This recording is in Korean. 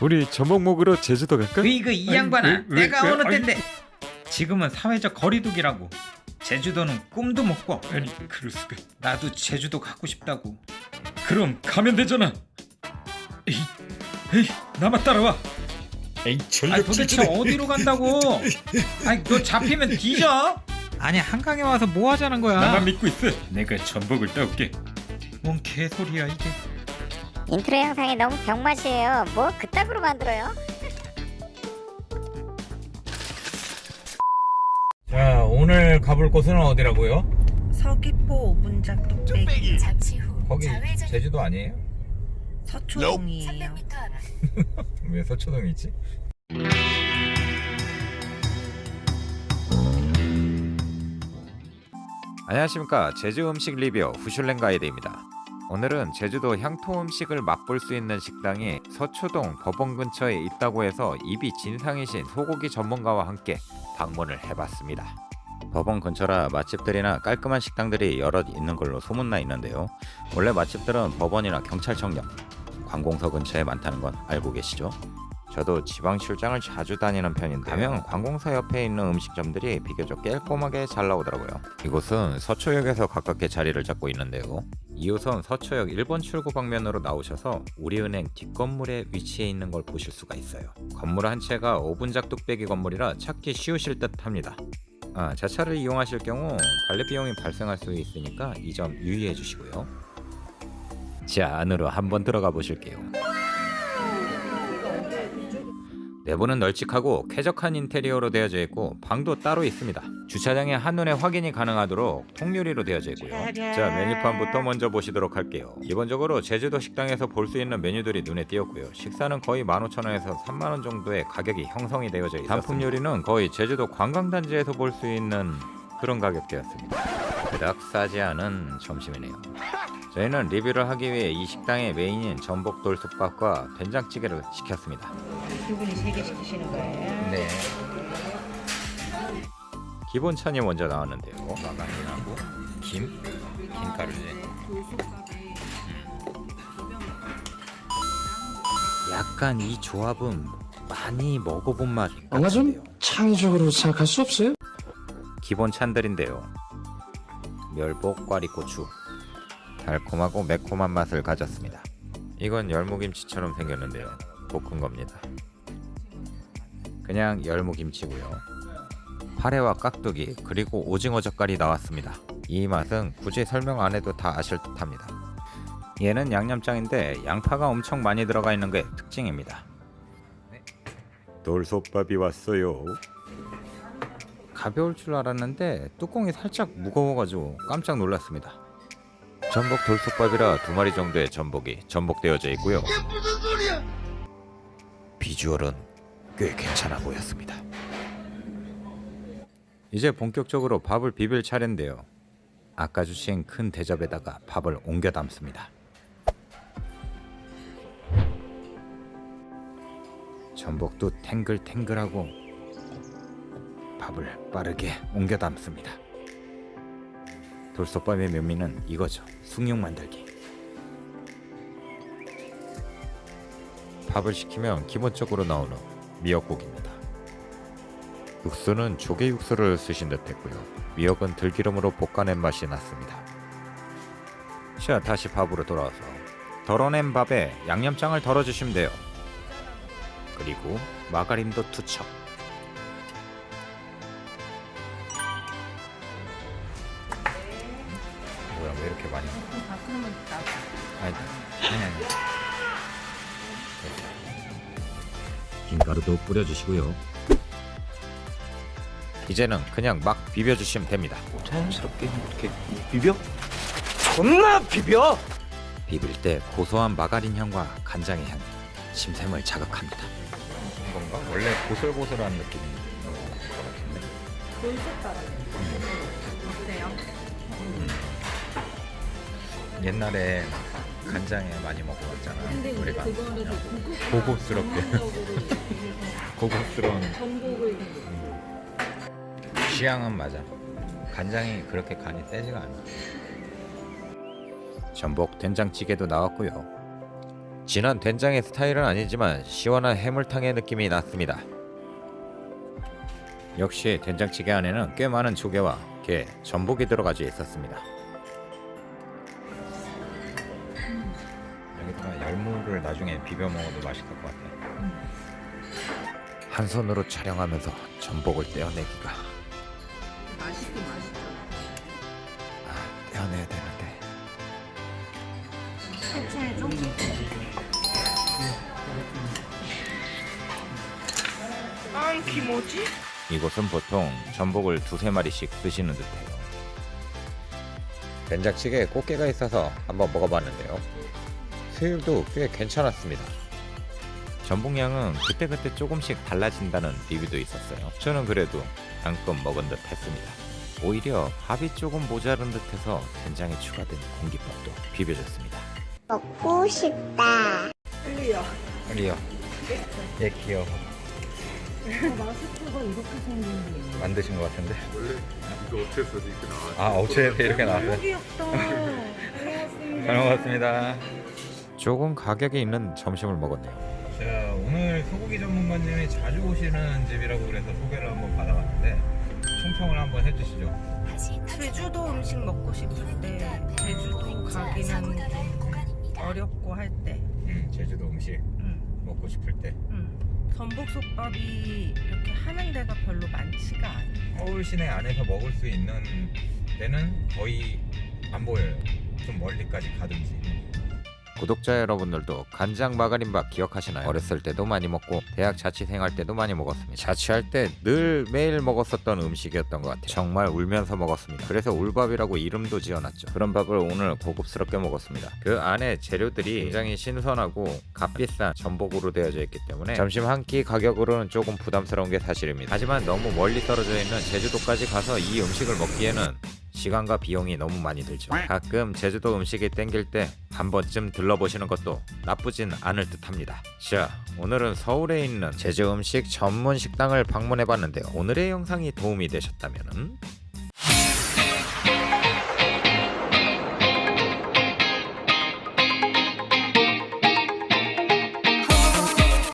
우리 먹으러 제주도 갈까? 으이그 이 아니, 양반아 왜, 왜, 내가 왜, 어느 아니. 때인데 지금은 사회적 거리두기라고 제주도는 꿈도 못 꿔. 아니 그럴 수가 나도 제주도 가고 싶다고. 그럼 가면 되잖아 에이 에이 나만 따라와 에이 아 전력 도대체 질주네. 어디로 간다고? 아니 너 잡히면 뒤져. 아니 한강에 와서 뭐 하자는 거야? 나만 믿고 있어 내가 전복을 따올게 뭔 개소리야 이게. 인트로 영상이 너무 병맛이에요. 뭐 그따구로 만들어요? 자 오늘 가볼 곳은 어디라고요? 서귀포 오분작 뚝배기 잠시 후 거기 좌회전 제주도 아니에요? 서초동이에요. 300m 앞 왜 서초동이 있지? 안녕하십니까 제주 음식 리뷰 후슐랭 가이드입니다. 오늘은 제주도 향토 음식을 맛볼 수 있는 식당이 서초동 법원 근처에 있다고 해서 입이 진상이신 소고기 전문가와 함께 방문을 해봤습니다. 법원 근처라 맛집들이나 깔끔한 식당들이 여럿 있는 걸로 소문나 있는데요. 원래 맛집들은 법원이나 경찰청역, 관공서 근처에 많다는 건 알고 계시죠? 저도 지방 출장을 자주 다니는 편인데 가면 관공서 옆에 있는 음식점들이 비교적 깔끔하게 잘 나오더라고요. 이곳은 서초역에서 가깝게 자리를 잡고 있는데요. 2호선 서초역 1번 출구 방면으로 나오셔서 우리은행 뒷건물에 위치해 있는 걸 보실 수가 있어요. 건물 한 채가 5분작 뚝배기 건물이라 찾기 쉬우실 듯 합니다. 아, 자차를 이용하실 경우 관리 비용이 발생할 수 있으니까 이 점 유의해 주시고요. 자, 안으로 한번 들어가 보실게요. 내부는 널찍하고 쾌적한 인테리어로 되어져 있고 방도 따로 있습니다. 주차장에 한눈에 확인이 가능하도록 통유리로 되어져 있고요. 자 메뉴판부터 먼저 보시도록 할게요. 기본적으로 제주도 식당에서 볼 수 있는 메뉴들이 눈에 띄었고요. 식사는 거의 15,000원에서 3만원 정도의 가격이 형성이 되어져 있습니다. 단품 요리는 거의 제주도 관광단지에서 볼 수 있는 그런 가격대였습니다. 그닥 싸지 않은 점심이네요. 저희는 리뷰를 하기 위해 이 식당의 메인인 전복 돌 솥밥과 된장찌개를 시켰습니다. 두 분이 세 개 시키시는 거예요? 네. 기본 찬이 먼저 나왔는데요. 마가린하고 김, 김가루지. 약간 이 조합은 많이 먹어본 맛 뭔가 좀. 창의적으로 생각할 수 없어요? 기본 찬들인데요. 멸복 꽈리고추 달콤하고 매콤한 맛을 가졌습니다. 이건 열무김치처럼 생겼는데요. 볶은 겁니다. 그냥 열무김치고요. 파래와 깍두기 그리고 오징어 젓갈이 나왔습니다. 이 맛은 굳이 설명 안 해도 다 아실 듯합니다. 얘는 양념장인데 양파가 엄청 많이 들어가 있는 게 특징입니다. 돌솥밥이 왔어요. 가벼울 줄 알았는데 뚜껑이 살짝 무거워가지고 깜짝 놀랐습니다. 전복 돌솥밥이라 두 마리 정도의 전복이 전복되어져 있고요. 비주얼은 꽤 괜찮아 보였습니다. 이제 본격적으로 밥을 비빌 차례인데요. 아까 주신 큰 대접에다가 밥을 옮겨 담습니다. 전복도 탱글탱글하고 밥을 빠르게 옮겨 담습니다. 돌솥밥의 묘미는 이거죠. 숭늉 만들기. 밥을 시키면 기본적으로 나오는 미역국입니다. 육수는 조개 육수를 쓰신 듯 했고요. 미역은 들기름으로 볶아낸 맛이 났습니다. 자, 다시 밥으로 돌아와서 덜어낸 밥에 양념장을 덜어주시면 돼요. 그리고 마가린도 투척. 뭐야 왜 이렇게 많이? 아니 아니 아니. 김가루도 뿌려주시고요. 이제는 그냥 막 비벼주시면 됩니다. 자연스럽게 이렇게 비벼? 존나 비벼! 비빌 때 고소한 마가린 향과 간장의 향이 심샘을 자극합니다. 뭔가 원래 고슬고슬한 느낌이 있는 것 같은데. 음. 옛날에 간장에 많이 먹어봤잖아. 우리가 고급스럽게 고급스러운 음. 취향은 맞아. 간장이 그렇게 간이 세지가 않아. 전복 된장찌개도 나왔고요. 진한 된장의 스타일은 아니지만 시원한 해물탕의 느낌이 났습니다. 역시 된장찌개 안에는 꽤 많은 조개와 게, 전복이 들어가져 있었습니다. 열무를 나중에 비벼 먹어도 맛있을 것 같아요. 한 손으로 촬영하면서 전복을 떼어내기가 맛있긴 맛있죠. 아, 떼어내야 되는데 해체 좀. 아, 기모지? 이곳은 보통 전복을 두세 마리씩 드시는 듯해요. 된장찌개에 꽃게가 있어서 한번 먹어봤는데요. 수율도 꽤 괜찮았습니다. 전복량은 그때그때 조금씩 달라진다는 리뷰도 있었어요. 저는 그래도 양껏 먹은 듯 했습니다. 오히려 밥이 조금 모자른 듯해서 된장에 추가된 공깃밥도 비벼줬습니다. 먹고 싶다. 리요. 예 귀여워. 마스크가 이렇게 생긴 게. 만드신 것 같은데. 원래 이거 어째서 이렇게 나와? 아 어체에서 이렇게 너무 귀엽다. 잘 먹었습니다. 조금 가격이 있는 점심을 먹었네요. 자 오늘 소고기 전문가님이 자주 오시는 집이라고 그래서 소개를 한번 받아봤는데 총평을 한번 해주시죠. 제주도 음식 먹고 싶을 때 제주도 가기는 좀 어렵고 할 때. 음, 제주도 음식 응, 먹고 싶을 때 응. 전복솥밥이 이렇게 하는 데가 별로 많지가 않아. 서울 시내 안에서 먹을 수 있는 데는 거의 안 보여요. 좀 멀리까지 가든지. 구독자 여러분들도 간장 마가린밥 기억하시나요? 어렸을 때도 많이 먹고 대학 자취생활 때도 많이 먹었습니다. 자취할 때 늘 매일 먹었었던 음식이었던 것 같아요. 정말 울면서 먹었습니다. 그래서 울밥이라고 이름도 지어놨죠. 그런 밥을 오늘 고급스럽게 먹었습니다. 그 안에 재료들이 굉장히 신선하고 값비싼 전복으로 되어져 있기 때문에 점심 한 끼 가격으로는 조금 부담스러운 게 사실입니다. 하지만 너무 멀리 떨어져 있는 제주도까지 가서 이 음식을 먹기에는 시간과 비용이 너무 많이 들죠. 가끔 제주도 음식이 땡길 때 한 번쯤 들러보시는 것도 나쁘진 않을 듯합니다. 자, 오늘은 서울에 있는 제주 음식 전문 식당을 방문해봤는데요. 오늘의 영상이 도움이 되셨다면